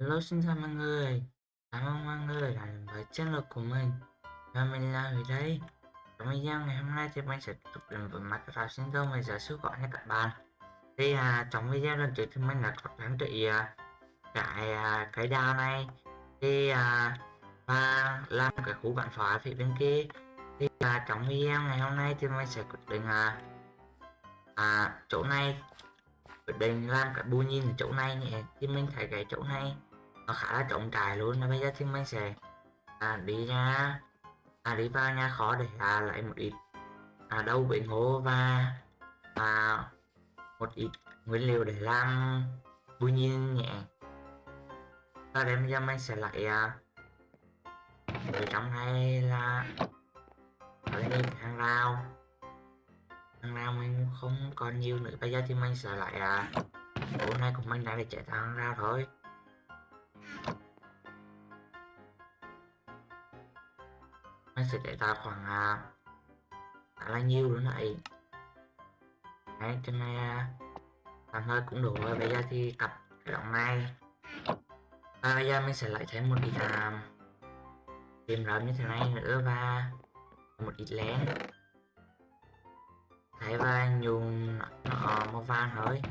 Hello xin chào mọi người. Cảm ơn mọi người đã đến với channel của mình. Và mình là Huy đây Trong video ngày hôm nay thì mình sẽ tiếp tục đến với Microsoft sinh tồn về giả sử gọi nha các bạn. Thì à, trong video lần trước thì mình đã có trang trị à, cái à, cái đao này. Thì à, và làm cái khu bản phá phía bên kia. Thì à, trong video ngày hôm nay thì mình sẽ quyết định à, à chỗ này. Quyết định làm cái bù nhìn ở chỗ này nhé. Thì mình thấy cái chỗ này nó khá là trọng trải luôn và bây giờ thì mình sẽ à, đi ra à, đi vào nhà khó để à, lấy một ít à, đâu bệnh hố và à, một ít nguyên liệu để làm bùi nhiên nhẹ. Và đây bây giờ mình sẽ lại à, ở trong này là ở đây hàng rào. Hàng rào mình không còn nhiều nữa bây giờ thì mình sẽ lại à, chỗ này của mình đã để chạy thang rào thôi. Nó sẽ chạy ra khoảng à, khá là nhiêu nữa này. Đấy trên này à, tạm hơi cũng đủ rồi. Bây giờ thì tập cái động này. Và bây giờ mình sẽ lại thêm một ít à, tìm rơm như thế này nữa và một ít lén. Thấy và nhung nó màu vàng thôi.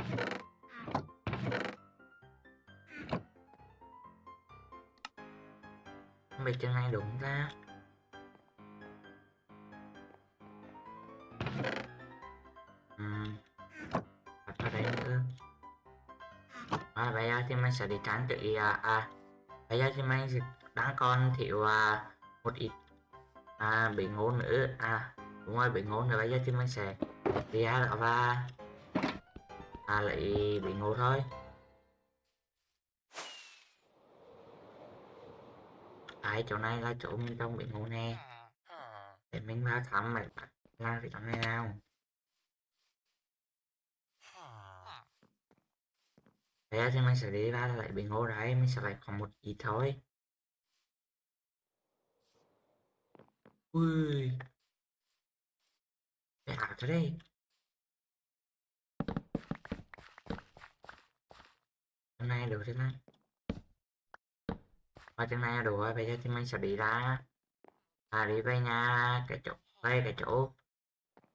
Không biết trên này đúng ra thì mình sẽ đi trang trị à, à. Bây giờ thì mình sẽ đang còn thiếu à, một ít à, bị ngố nữa à đúng rồi bị ngố nữa. Bây giờ thì mình sẽ đi ra đó và à, lấy bị ngô thôi. Tại chỗ này là chỗ mình trong bị ngô nè. Để mình vào thăm mày làm cái chỗ này nào. Thế thì mình sẽ đi ra lại bình ngô đấy, mình sẽ lại còn một ít thôi. Ui. Cái ảo thế đây. Hôm nay được thế này. Và chân này đủ rồi, bây giờ thì mình sẽ đi ra. À đi về nhà cái chỗ, đây cái chỗ.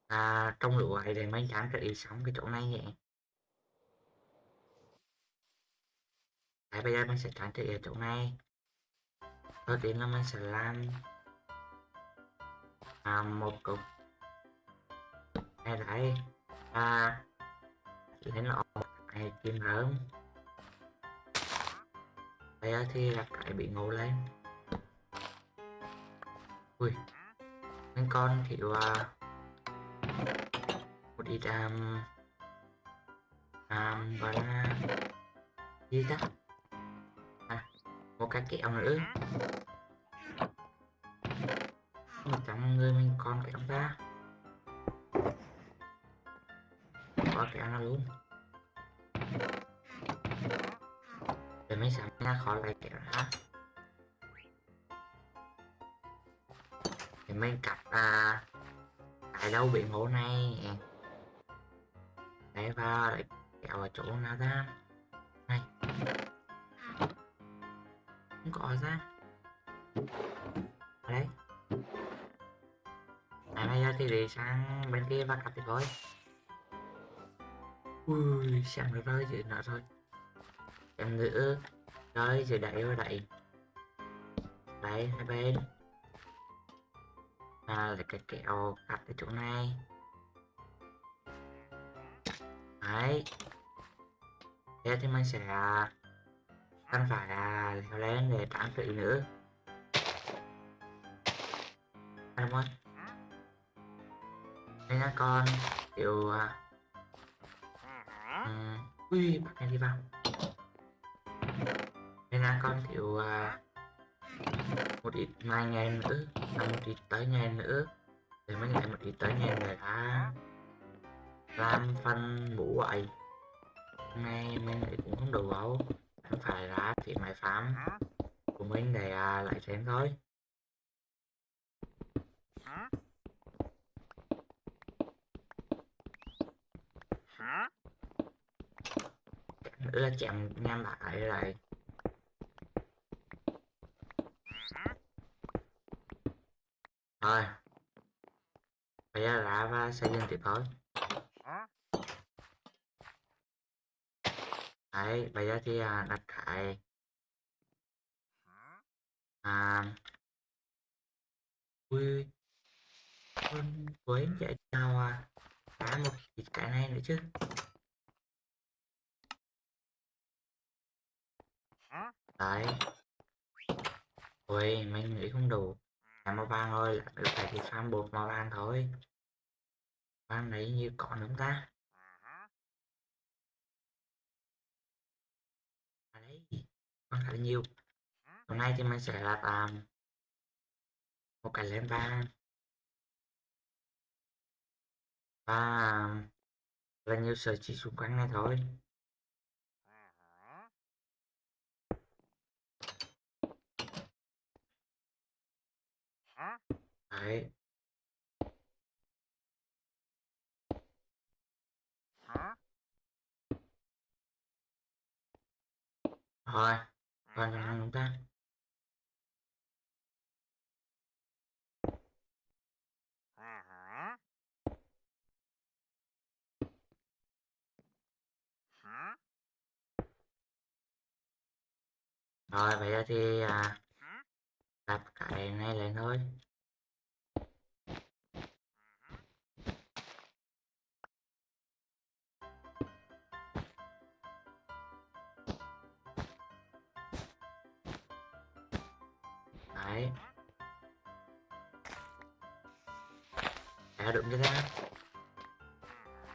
À trong lũ ấy để mình trang trị sống cái chỗ này nhé. Đấy, bây giờ mình sẽ trang trị ở chỗ này. Đầu tiên là mình sẽ làm à, một cục. Này đấy và lên lọ này kim hơn bây giờ thì là cái bị ngủ lên. Ui mình con thiếu uh, một ít um, um, gọi là gì ta? Một cái kẹo nữa. Một trăm người mình còn kẹo ra. Có kẹo nó luôn? Để mấy sáng ra khỏi lại kẹo hả thì mình cặp à tại đâu bị hồ này? Để vào lại kẹo ở chỗ nào ra không có ra. Ở đây. À bây giờ thì để sang bên kia và cặp thì thôi. Ui, xem nó rơi dưới nó thôi. Em nữa rơi dưới đẩy rồi đẩy. Đấy, hai bên. À là cái kẹo cặp ở chỗ này. Đấy. Thế thì mình sẽ không phải là leo lên để trang sự nữa anh mất đây là con kiểu um, ui bắt này đi vào. Đây là con kiểu uh, một ít mai ngày nữa và một ít tới ngày nữa để mới lại một ít tới ngày người ta làm phân mũ vậy nay mình cũng không đủ đâu này là chị máy farm của mình để à, lấy thêm thôi là chạm nham lại rồi thôi. bây giờ là và xây dựng tiếp thôi. Đấy bây giờ thì à, đặt cái à. Ui con quên chạy nào à? Đá một cái này nữa chứ. Đấy. Ui mình nghĩ không đủ. Làm màu vàng thôi là phải thì farm bột màu vàng thôi. Vàng đấy như còn đúng ta còn khá là nhiều. Hôm nay thì mình sẽ làm um, một cái lên vàng và um, là nhiều sợi chỉ xung quanh này thôi. Đấy. Rồi còn nhà chúng ta? Rồi bây giờ thì à, đặt cái này lên thôi đấy. Đã đụng cho ra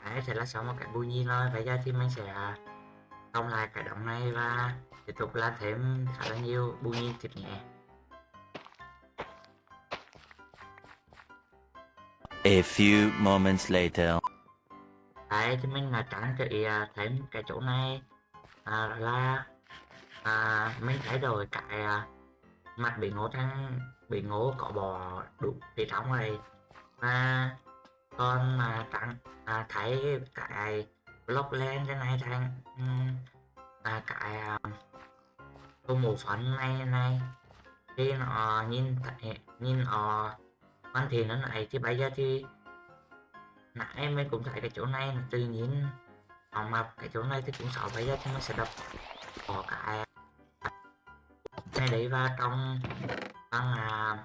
đấy thì là xong một cái bùi nhi thôi. Bây giờ thì mình sẽ xong lại cái động này và tiếp tục làm thêm khá là nhiều bùi nhi thịt nhẹ A few moments later. đấy thì mình là trang trị à, thêm cái chỗ này. À, là à, mình thay đổi cái à, mặt bị ngố trắng, bị ngố cọ bò đủ bị trong này và con mà trắng à, thấy cái block lên cái này thằng là à, cái à, mù phấn này này. Khi nó nhìn thấy nhìn nó hoàn thiện nó này thì bây giờ thì nãy mình cũng thấy cái chỗ này là tự nhiên. Họ mập cái chỗ này thì cũng sợ bây giờ thì mình sẽ đập bỏ cái này đấy vào trong bằng à,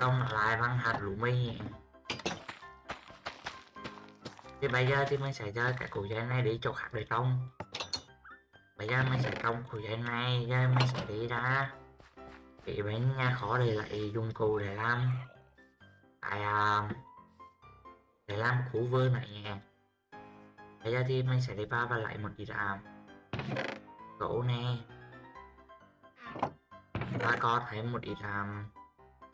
trong lại bằng hạt lúa mì thì bây giờ thì mình sẽ cho cái củ dây này đi chỗ khác để trồng bây giờ mình sẽ trồng củ dây này giờ mình sẽ đi ra thì bên nhà khó để lại dụng cụ để làm cái à, để làm củ vơ này nhé bây giờ thì mình sẽ đi vào và lại một ít à, gỗ nè. Ta có thấy một ít làm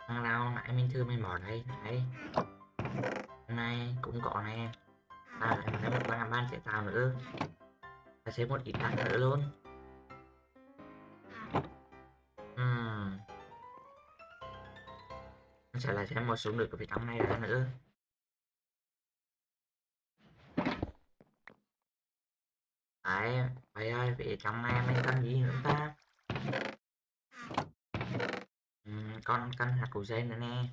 thằng nào nãy mình thư mình bỏ đây đấy này cũng có nè. À lại thấy một ban ban sẽ tạo nữa. Ta sẽ một ít đạn nữa luôn. Uhm. Sẽ là thêm một số được cái trong này ra nữa. Đấy, vậy ơi, vì trong này anh cần gì nữa ta? Ừ, con cần hạt củ dây nữa nè.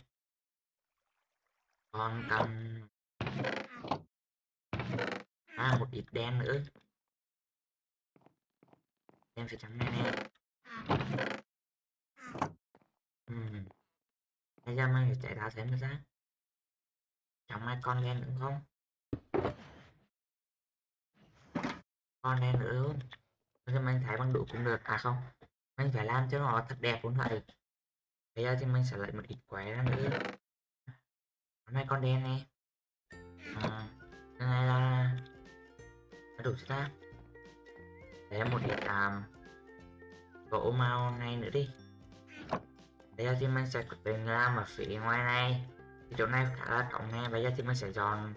Con cần à một ít đen nữa. Đen phải trắng này nè. Ừ. Bây giờ mình phải chạy ra xem ra. Trong này con đen nữa không? Con đen nữa luôn thì mình thấy bằng đủ cũng được. À không mình phải làm cho nó thật đẹp cũng vậy bây giờ thì mình sẽ lấy một ít quẻ ra nữa. Hôm con đen này. À, cái này là đủ chưa ta? Để một ít um, gỗ màu này nữa đi. Bây giờ thì mình sẽ quyết định làm ở phía ngoài này. Chỗ này khá là rộng nè bây giờ thì mình sẽ dọn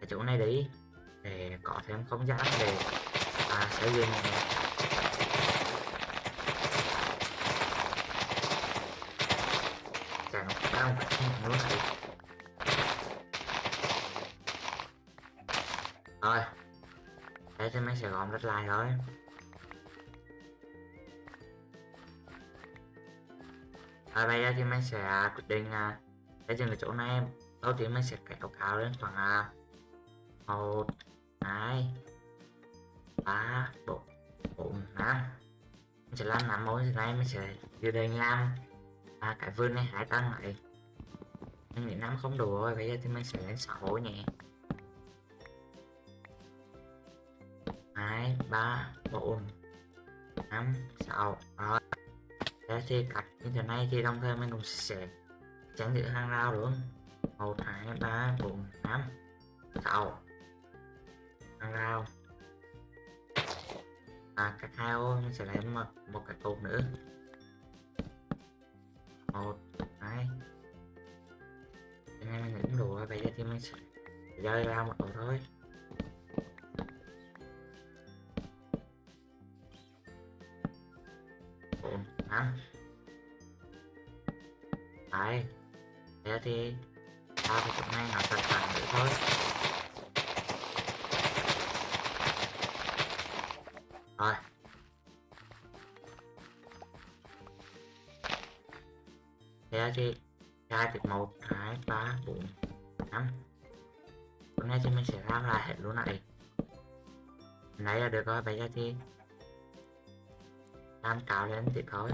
cái chỗ này đi để có thêm không gian để à, xây dựng. Chẳng sao không luôn này. Rồi thế thì mình sẽ gom đất lại thôi. À, bây giờ thì mình sẽ quyết định à, để dừng cái chỗ này. Đầu tiên mình sẽ kéo cao lên khoảng à, một hai ba bốn bốn năm. Mình sẽ làm năm mối này mình sẽ dự định làm à, cái vườn này hai tầng lại. Mình nghĩ năm không đủ rồi bây giờ thì mình sẽ lên sáu nhé. Hai ba bốn năm sáu. Rồi. Thế thì cắt như thế này thì đồng thời mình cũng sẽ tránh giữ hàng rào luôn một hai ba bốn năm sáu hàng và à cắt hai ô mình sẽ lấy một, một cái cột nữa. Một hai. Cái này mình cũng đủ rồi bây giờ thì mình sẽ rơi ra một ổ thôi. Bốn năm. Đấy. Thế thì ta phải chỗ này nó được rồi bây giờ thì làm cao lên tiếp thôi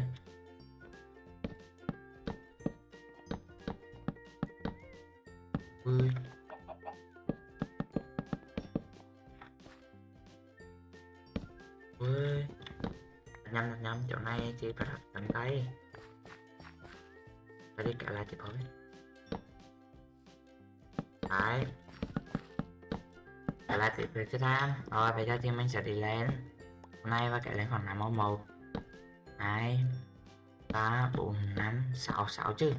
ui. Sẽ tham rồi, bây giờ thì mình sẽ đi lên. Hôm nay và cái lên khoảng năm màu một hai ba, bốn, năm, sáu sáu chứ.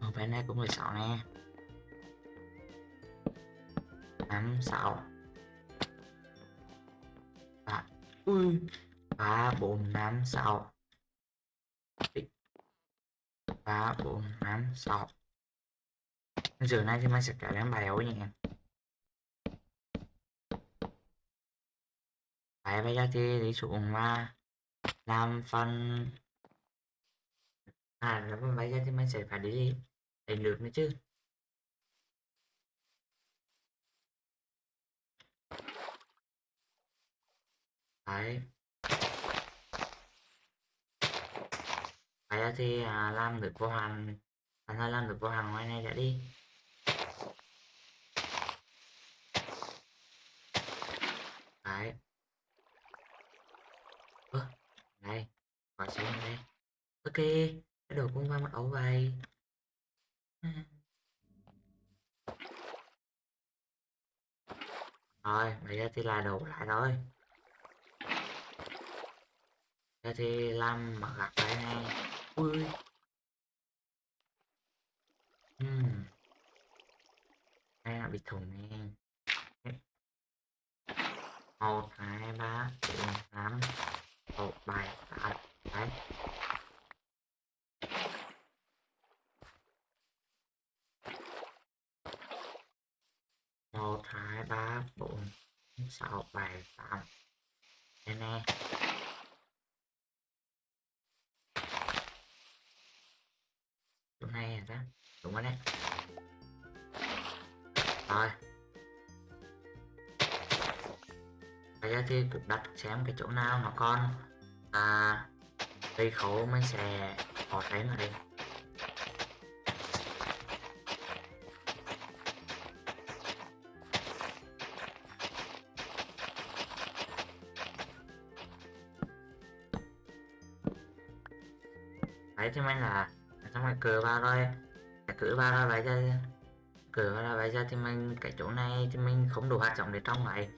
Ở bên này cũng 16 nè. Năm, sáu. Ba. Ui. Ba, bốn, năm, sáu. Ba, bốn, năm, sáu. Giờ này thì mình sẽ cả đến bài ấu nhỉ phải bây giờ thì đi xuống mà làm phần. À làm bây giờ thì mình sẽ phải đi đánh được nữa chứ. Đấy. Bây giờ thì à, làm được vô hàng. Anh ơi làm được vô hàng ngoài này đã đi. Đấy ơ đây gọi xuống đây ok cái đồ cũng qua mặt ấu vậy rồi bây giờ thì là đồ lại thôi. Giờ thì làm mặt gặp đây này ui. Uhm. đây là bị thùng nè một, hai, ba, bốn, năm. Một, bảy, tám, đấy một hai ba bốn, sáu, bảy, tám. Đây nè. Chỗ này à đó đúng rồi đấy rồi. Bây giờ thì cũng đặt xem cái chỗ nào nó con à cây khẩu mình sẽ bỏ thấy ở đây đấy thì mình là xong rồi cờ vào rồi cửa vào rồi bây giờ cửa vào rồi bây giờ thì mình cái chỗ này thì mình không đủ hạt giống để trong vậy.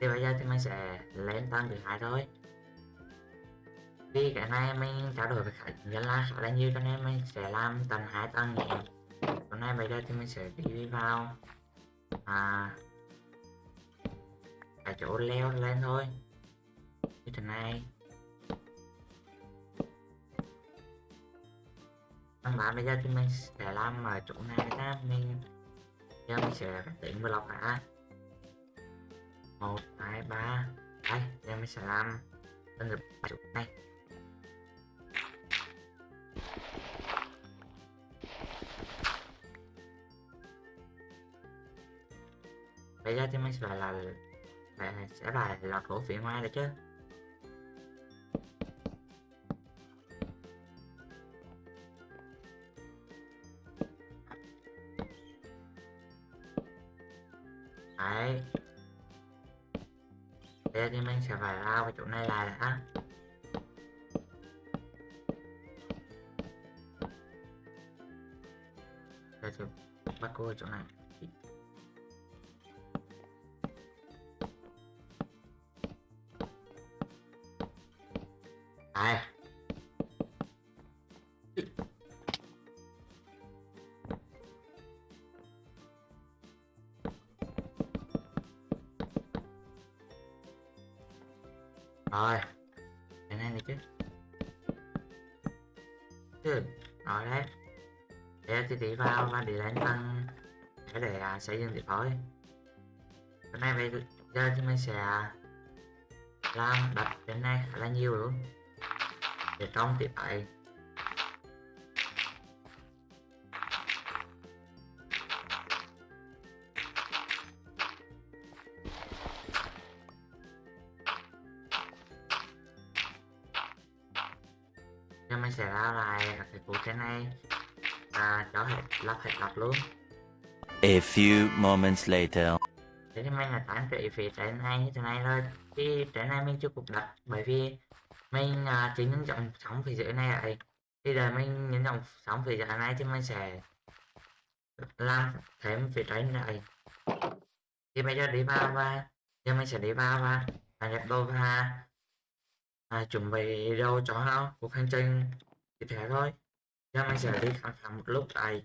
Thì bây giờ thì mình sẽ lên tăng thứ hai thôi. Vì cái này mình trao đổi với khách nhân là khá là nhiều cho nên mình sẽ làm tầng hai, tầng nhẹ. Chỗ này bây giờ thì mình sẽ đi vào à cái chỗ leo lên thôi. Như thế này. Các bạn bây giờ thì mình sẽ làm ở chỗ này ra mình giờ mình sẽ tính lọc đã một, hai, ba. Đây giờ mình sẽ làm tân được chỗ này. Bây giờ thì mình sẽ là sẽ là lọc lỗ phía ngoài được chứ. Chỗ này lại đã. Đây thì bắt cô ở chỗ này. Đây. Để để à, xây dựng nay thôi cái này giờ thì mình sẽ làm đặt đến này khá là nhiều luôn. Để trong thì ấy. Giờ mình sẽ ra lại các cái cụ trên này. Và cho hết lắp hết lắp luôn. A few moments later. thế thì mình là tán trị phía trận này như thế này thôi thì trận này mình chưa cục đặt bởi vì mình à, uh, chỉ những trọng sóng phía dưới này rồi. thì giờ mình những trọng sóng phía dưới này thì mình sẽ làm thêm phía trái này thì bây giờ đi vào và giờ mình sẽ đi vào và và nhập đồ và à, chuẩn bị đâu cho nó cuộc hành trình tiếp theo thôi giờ mình sẽ đi khám phá một lúc này.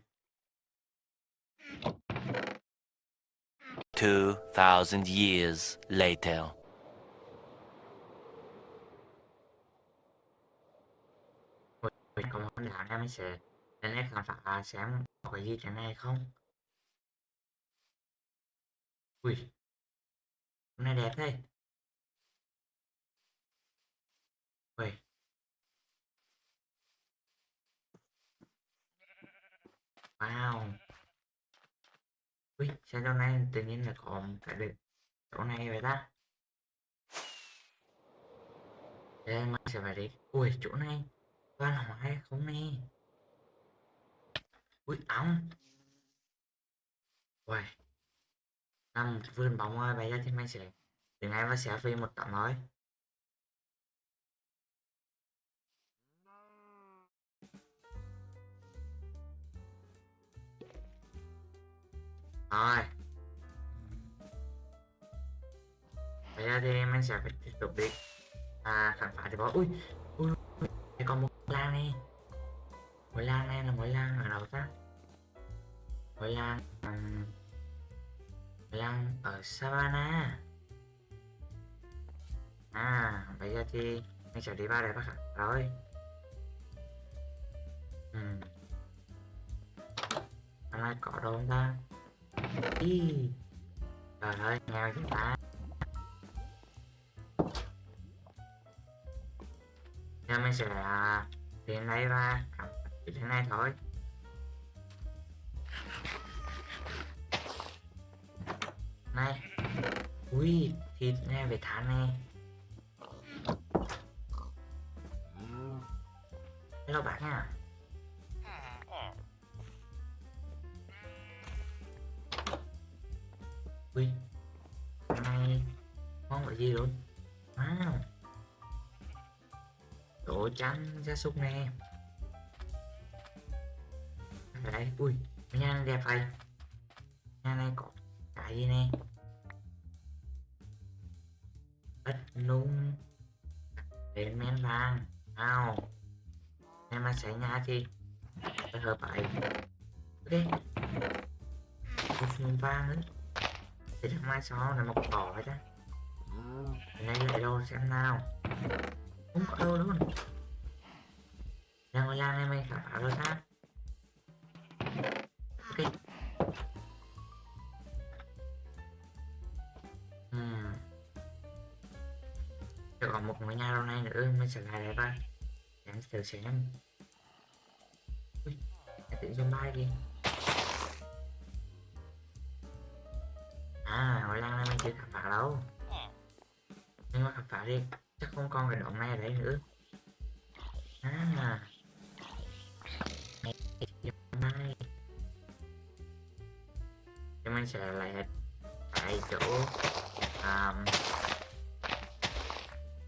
2,000 years later. mình có món nào em sẽ đến em khám phá xem có cái gì trên này không ui hôm nay đẹp thế. Ui. Wow ui sao chỗ này tự nhiên là có một cái được chỗ này vậy ta? Đây mình sẽ phải đi ui, chỗ này. Quan hỏi không nè? Ui ống ui Nằm vươn vườn bóng ơi Bây giờ thì mình sẽ Từ ngay và sẽ phi một tấm thôi. Rồi. Bây giờ thì mình sẽ phải tiếp tục đi. À, khám phá thì có ui ui thì còn một lan này mỗi lan này là mỗi lan ở đâu ta? Mỗi lan um, lan ở savana à bây giờ thì mình sẽ đi vào đây bác ạ. Rồi. Ừ. hôm nay có đâu không ta? Ý. trời ơi nghèo chứ ta? Nên mình sẽ à, đến đây và cắm thế này thôi. Này. Ui thịt nè về thả nè. Hello bạn nha. Ui này món là gì luôn wow à. đồ trắng gia súc nè. Đấy đây, ui nhà này đẹp này nhà này có cái gì nè? Đất nung. Đến men vàng. Nào. Em mà xây nhà thì hợp phải ok. Một nung vàng nữa thì thằng mai sau là một cỏ vậy chứ, Cái lại đâu xem nào. Không có đâu luôn. Đang ngồi lan này mày khả phá rồi ta? Ok. Uhm. Còn một ngôi nhà lâu nay nữa mình sẽ lại đây ba em thử xem. Ui tự tự bay đi. À ngồi lăng này mình chưa khám phá đâu. Nhưng mà khám phá đi chắc không còn cái động này ở đây nữa à. Này thì mình sẽ lại tại chỗ um,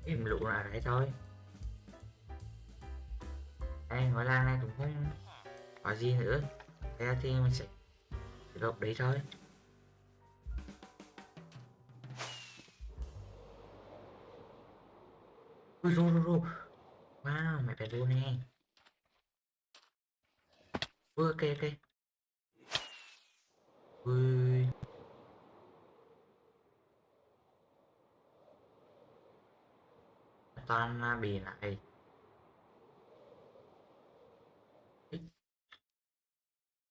im lụ ở đấy thôi. Đây hồi lăng này cũng không có gì nữa. Thế ra thì mình sẽ gộp đấy thôi. Ui rô, rô, rô. wow mày phải rô nè ui ok ok ui toàn là bì lại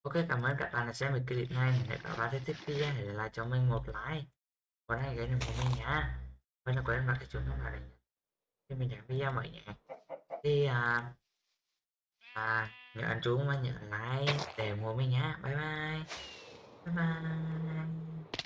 Ok, cảm ơn các bạn đã xem được clip này. Nếu các bạn thấy thích video hãy để lại cho mình một like. Còn hãy ghé đừng của mình nhá. Và là quên bật cái chuông thông báo để khi mình nhận video mọi nhà, Thì à, à, nhớ anh chú và nhớ like để mua mình nhá. Bye bye. Bye bye.